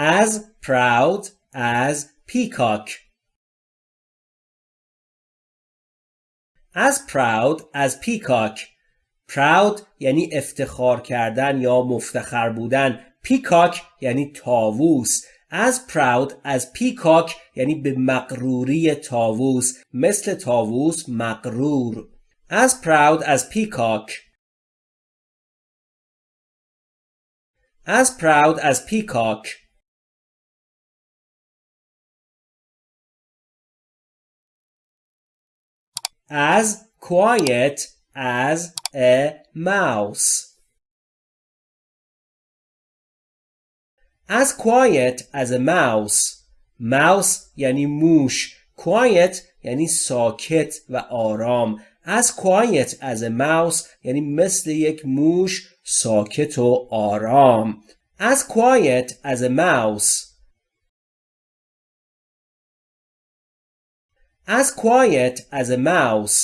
as proud as peacock as proud as peacock proud یعنی افتخار کردن یا مفتخر بودن پیکاک یعنی تاووس as proud as peacock یعنی به مقروری تاووس مثل تاووس مقرور as proud as peacock as proud as peacock as quiet as a mouse as quiet as a mouse mouse یعنی موش quiet یعنی ساکت و آرام as quiet as a mouse یعنی مثل یک موش ساکت و آرام as quiet as a mouse As quiet as a mouse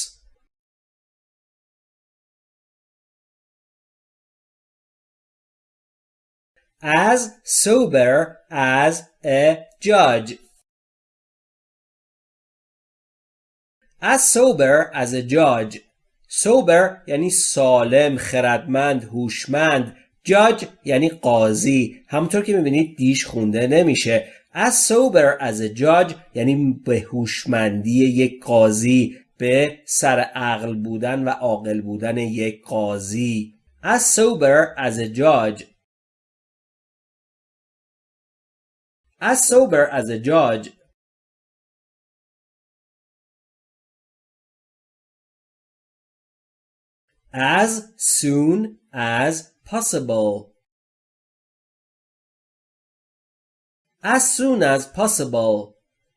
as sober as a judge. As sober as a judge. sober یعنی سالم، خردمند، هوشمند. judge یعنی قاضی. همونطور که می‌بینید دیش خونده نمیشه. As sober as a judge یعنی به هوشمندی یک قاضی به سر عقل بودن و عاقل بودن یک قاضی. As sober as a judge as sober as a judge. As soon as possible. As soon as possible.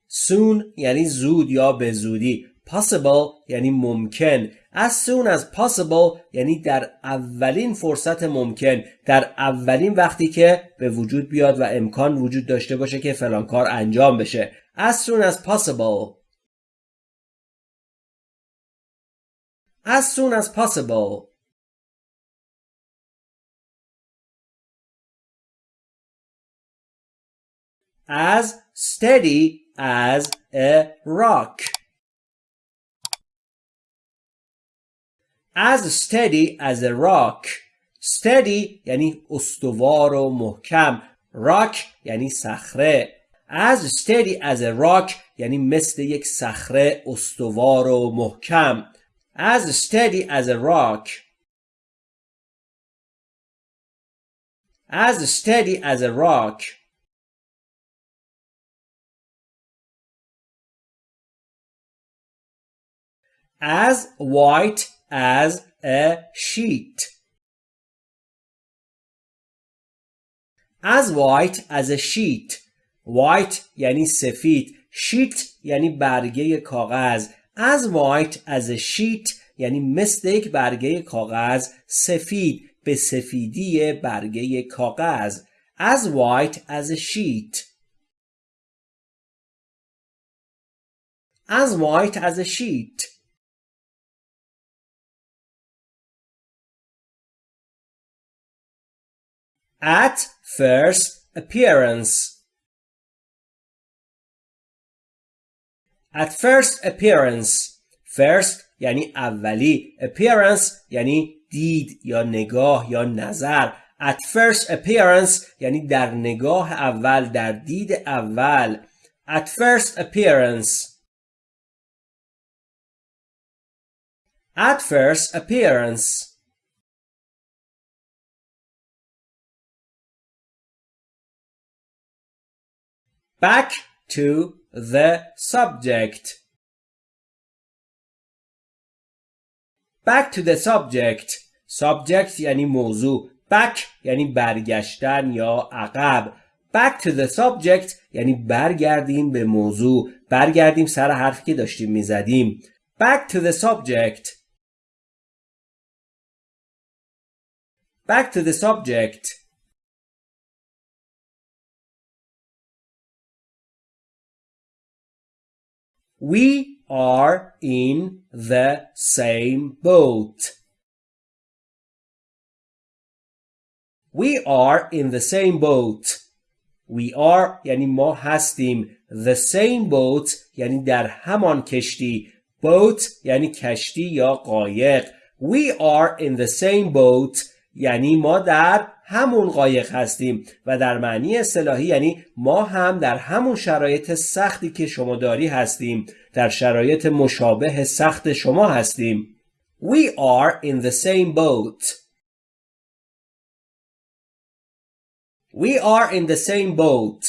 soon یعنی زود یا به زودی. possible یعنی ممکن. As soon as possible یعنی در اولین فرصت ممکن. در اولین وقتی که به وجود بیاد و امکان وجود داشته باشه که فلان کار انجام بشه. As soon as possible. As soon as possible. As steady as a rock as steady as a rock steady یعنی استوار و محکم rock یعنی صخره as steady as a rock یعنی مثل یک صخره استوار و محکم as steady as a rock as steady as a rock as white as a sheet. As white as a sheet. White یعنی سفید. sheet یعنی برگه کاغذ. As white as a sheet یعنی مثل یک برگه کاغذ سفید به سفیدی برگه کاغذ. As white as a sheet. As white as a sheet. at first appearance at first appearance first یعنی اولی appearance یعنی دید یا نگاه یا نظر at first appearance یعنی در نگاه اول در دید اول at first appearance at first appearance Back to the subject. Back to the subject. Subject یعنی موضوع. Back یعنی برگشتن یا عقب. Back to the subject یعنی برگردیم به موضوع. برگردیم سر حرفی که داشتیم می‌زدیم. Back to the subject. Back to the subject. We are in the same boat. We are in the same boat. We are یعنی ما هستیم The same boat یعنی در همان کشتی boat یعنی کشتی یا قایق We are in the same boat یعنی ما در همون قایق هستیم و در معنی اصطلاحی یعنی ما هم در همون شرایط سختی که شما داری هستیم در شرایط مشابه سخت شما هستیم. We are in the same boat. We are in the same boat.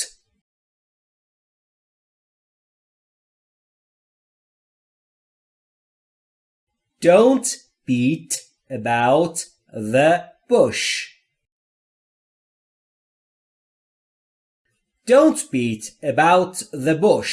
Don't beat about the bush. Don't beat about the bush.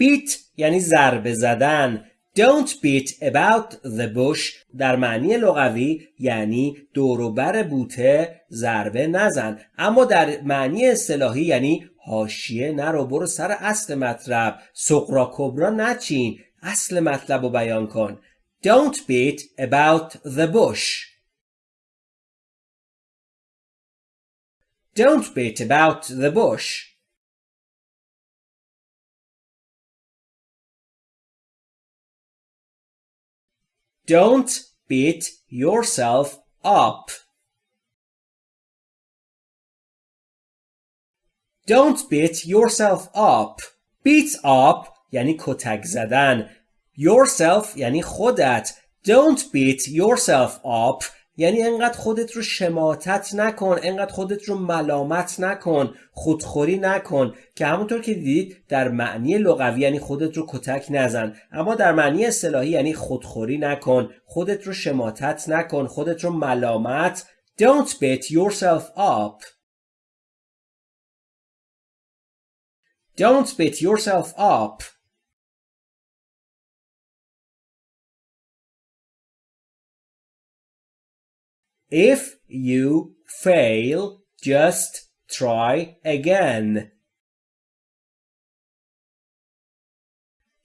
Beat یعنی ضربه زدن. Don't beat about the bush در معنی لغوی یعنی دوروبر بوته ضربه نزن. اما در معنی اصطلاحی یعنی حاشیه نرو برو سر اصل مطلب. سقرا کبرا نچین. اصل مطلب رو بیان کن. Don't beat about the bush. Don't beat about the bush Don't beat yourself up. Don't beat yourself up. Beat up یعنی کتک زدن. Yourself یعنی خودت. Don't beat yourself up یعنی انقدر خودت رو شماتت نکن انقدر خودت رو ملامت نکن خودخوری نکن که همونطور که دیدید در معنی لغوی یعنی خودت رو کتک نزن اما در معنی اصطلاحی یعنی خودخوری نکن خودت رو شماتت نکن خودت رو ملامت. Don't beat yourself up. Don't beat yourself up. If you fail, just try again.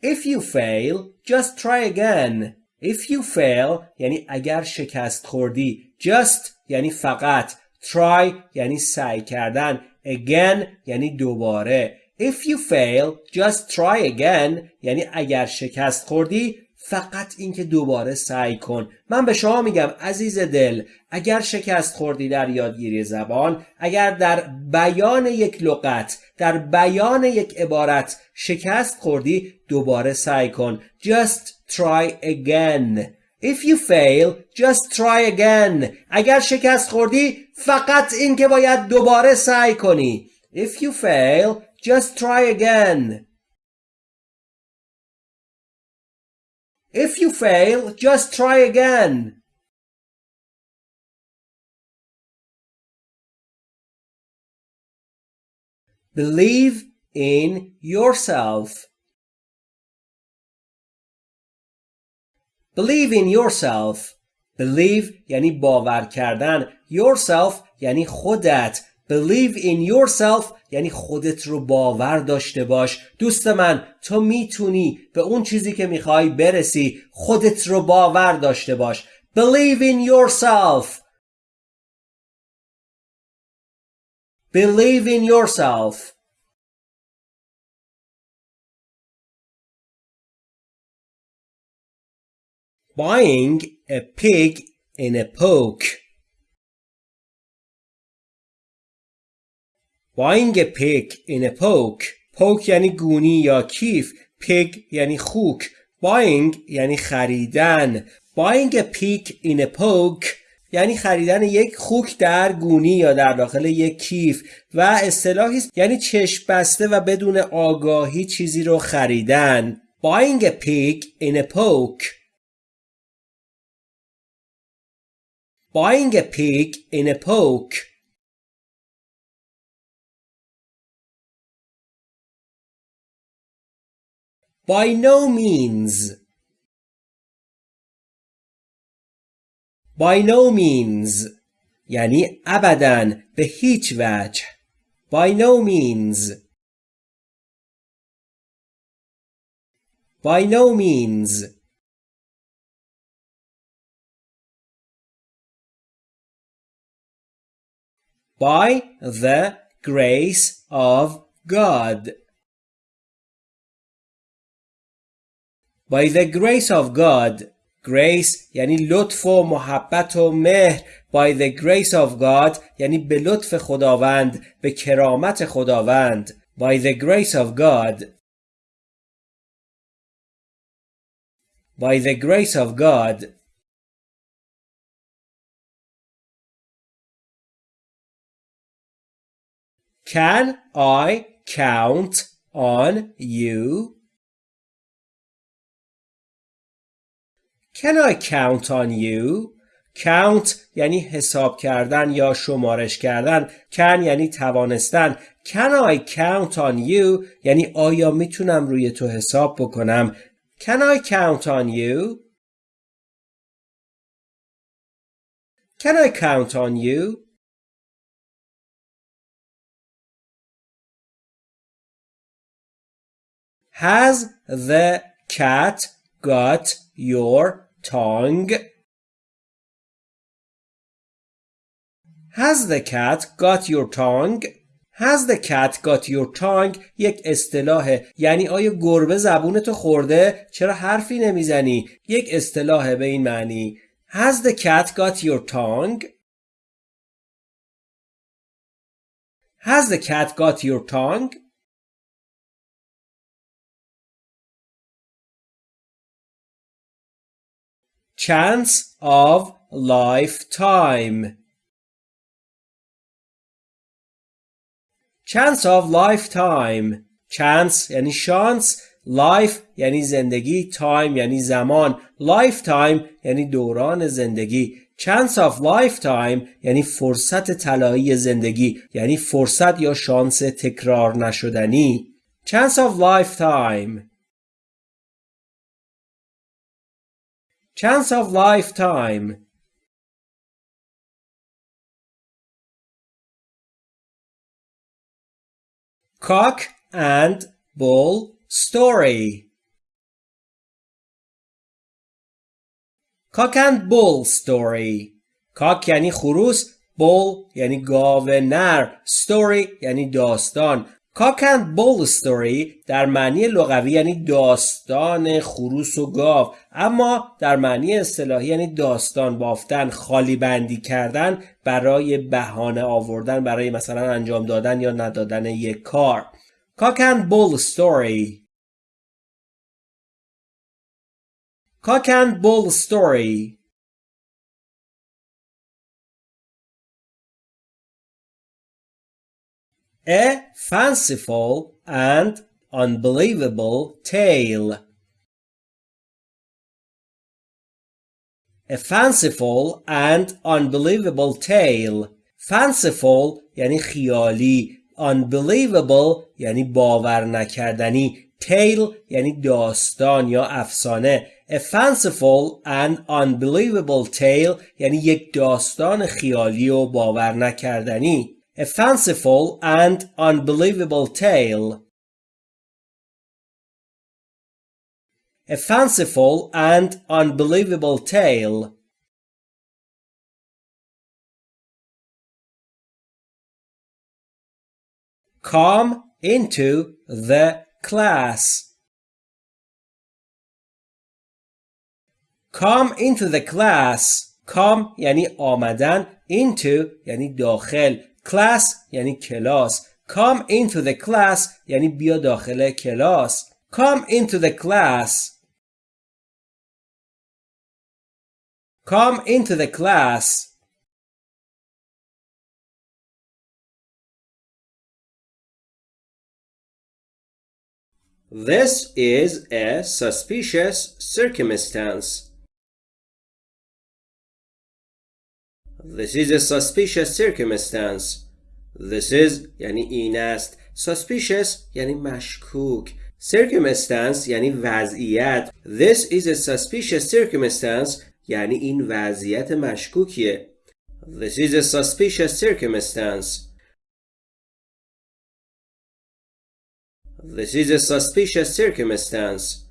If you fail, just try again. If you fail یعنی اگر شکست خوردی. Just یعنی فقط. Try یعنی سعی کردن. Again یعنی دوباره. If you fail, just try again یعنی اگر شکست خوردی فقط اینکه دوباره سعی کن من به شما میگم عزیز دل اگر شکست خوردی در یادگیری زبان اگر در بیان یک لغت در بیان یک عبارت شکست خوردی دوباره سعی کن just try again If you fail, just try again. اگر شکست خوردی فقط اینکه باید دوباره سعی کنی. If you fail, just try again. If you fail, just try again. Believe in yourself. Believe in yourself. Believe یعنی باور کردن. Yourself یعنی خودت. Believe in yourself یعنی خودت رو باور داشته باش. دوست من تو می‌تونی به اون چیزی که می‌خوای برسی خودت رو باور داشته باش. Believe in yourself. Believe in yourself. Buying a pig in a poke. Pig in a poke poke یعنی گونی یا کیف. pig یعنی خوک. buying یعنی خریدن. pig in a poke یعنی خریدن یک خوک در گونی یا در داخل یک کیف و اصطلاحی یعنی چشم بسته و بدون آگاهی چیزی رو خریدن. buying a pig in a poke buying a pig in a poke By no means. By no means یعنی ابدا به هیچ وجه By no means By no means By the grace of God By the grace of God grace یعنی لطف و محبت و مهر by the grace of God یعنی به لطف خداوند به کرامت خداوند by the grace of God by the grace of God Can I count on you? Can I count on you? count یعنی حساب کردن یا شمارش کردن can یعنی توانستن can I count on you یعنی آیا می‌تونم روی تو حساب بکنم can I count on you can I count on you Has the cat got your tongue? Has the cat got your tongue? Has the cat got your tongue یک اصطلاحه یعنی آیا گربه زبونتو خورده چرا حرفی نمی‌زنی یک اصطلاحه به این معنی Has the cat got your tongue? Has the cat got your tongue? Chance of lifetime Chance of lifetime Chance یعنی شانس life یعنی زندگی time یعنی زمان lifetime یعنی دوران زندگی chance of lifetime یعنی فرصت طلایی زندگی یعنی فرصت یا شانس تکرار نشدنی chance of lifetime Chance of lifetime. Cock and bull story. Cock and bull story. Cock یعنی خروس bull یعنی گاو نر story یعنی داستان کاک اند بول story در معنی لغوی یعنی داستان خروس و گاو اما در معنی اصطلاحی یعنی داستان بافتن خالی بندی کردن برای بهانه آوردن برای مثلا انجام دادن یا ندادن یک کار. کاک اند بول story. کاک اند بول story. A fanciful and unbelievable tale. A fanciful and unbelievable tale. Fanciful یعنی خیالی. Unbelievable یعنی باور نکردنی. Tale یعنی داستان یا افسانه. A fanciful and unbelievable tale یعنی یک داستان خیالی و باور نکردنی. a fanciful and unbelievable tale. A fanciful and unbelievable tale. Come into the class. Come into the class. Come یعنی آمدن into یعنی داخل class یعنی کلاس come into the class یعنی بیا داخل کلاس come into the class come into the class This is a suspicious circumstance. This is a suspicious circumstance. This is یعنی این است. Suspicious یعنی مشکوک. Circumstance یعنی وضعیت. This is a suspicious circumstance یعنی این وضعیت مشکوکیه. This is a suspicious circumstance. This is a suspicious circumstance.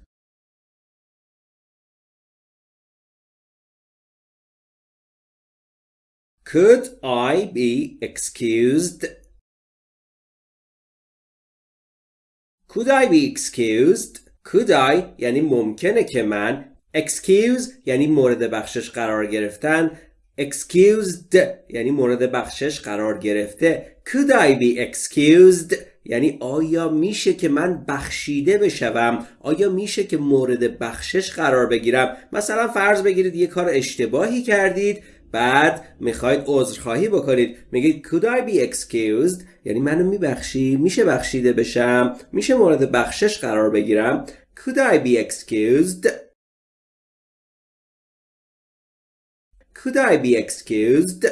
Could I be excused? Could I be excused? Could I یعنی ممکنه که من excuse یعنی مورد بخشش قرار گرفتن. Excused یعنی مورد بخشش قرار گرفته. Could I be excused یعنی آیا میشه که من بخشیده بشوم؟ آیا میشه که مورد بخشش قرار بگیرم؟ مثلا فرض بگیرید یه کار اشتباهی کردید. بعد می‌خواید عذرخواهی بکنید. میگید could I be excused? یعنی منو میبخشی میشه بخشیده بشم میشه مورد بخشش قرار بگیرم. Could I be excused? Could I be excused?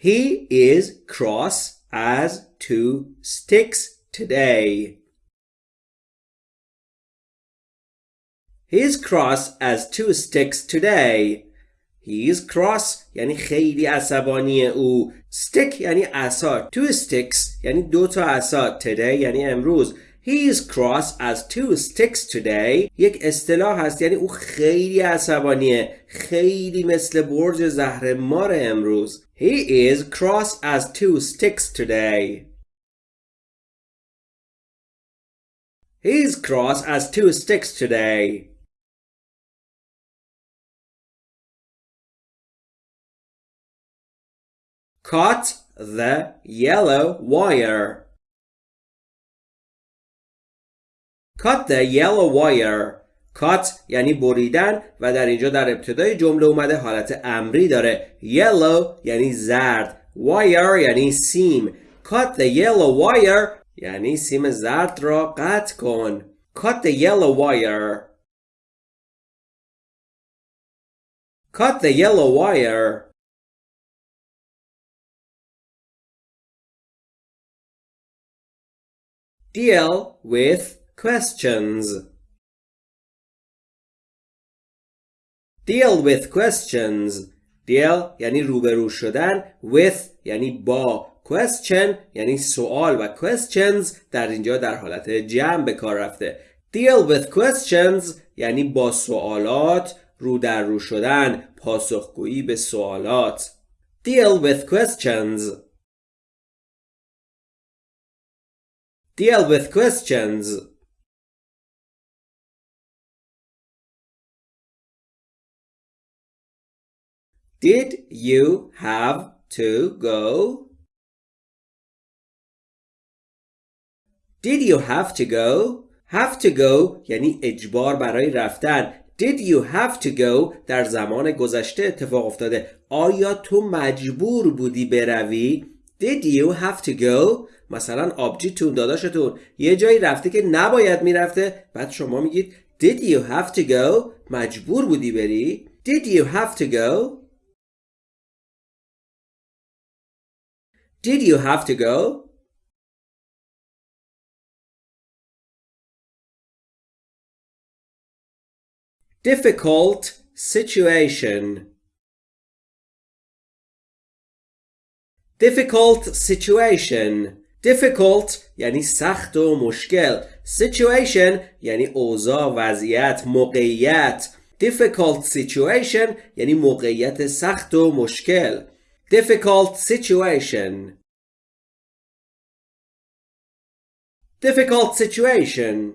He is cross as two sticks today. He is cross as two sticks today. He is cross یعنی خیلی عصبانی او. Stick یعنی عصا. Two sticks یعنی دو تا عصا. Today یعنی امروز. He is cross as two sticks today یک اصطلاح هست یعنی او خیلی عصبانیه خیلی مثل برج زهر مار امروز He is cross as two sticks today He is cross as two sticks today Cut the yellow wire Cut the yellow wire Cut یعنی بریدن و در اینجا در ابتدای جمله اومده حالت امری داره yellow یعنی زرد wire یعنی سیم Cut the yellow wire یعنی سیم زرد را قطع کن Cut the yellow wire Cut the yellow wire Deal with questions deal with questions deal یعنی روبرو شدن with یعنی با question یعنی سوال و questions در اینجا در حالت جمع به کار رفته deal with questions یعنی با سوالات رو در رو شدن پاسخگویی به سوالات deal with questions deal with questions Did you have to go? Did you have to go? Have to go یعنی اجبار برای رفتن. Did you have to go در زمان گذشته اتفاق افتاده. آیا تو مجبور بودی بروی؟ Did you have to go? مثلا آبجیتون داداشتون یه جایی رفته که نباید می‌رفته بعد شما میگید Did you have to go? مجبور بودی بری؟ Did you have to go? Did you have to go? Difficult situation. Difficult situation. Difficult یعنی سخت و مشکل. Situation یعنی اوضاع، وضعیت، موقعیت. Difficult situation یعنی موقعیت سخت و مشکل. difficult situation difficult situation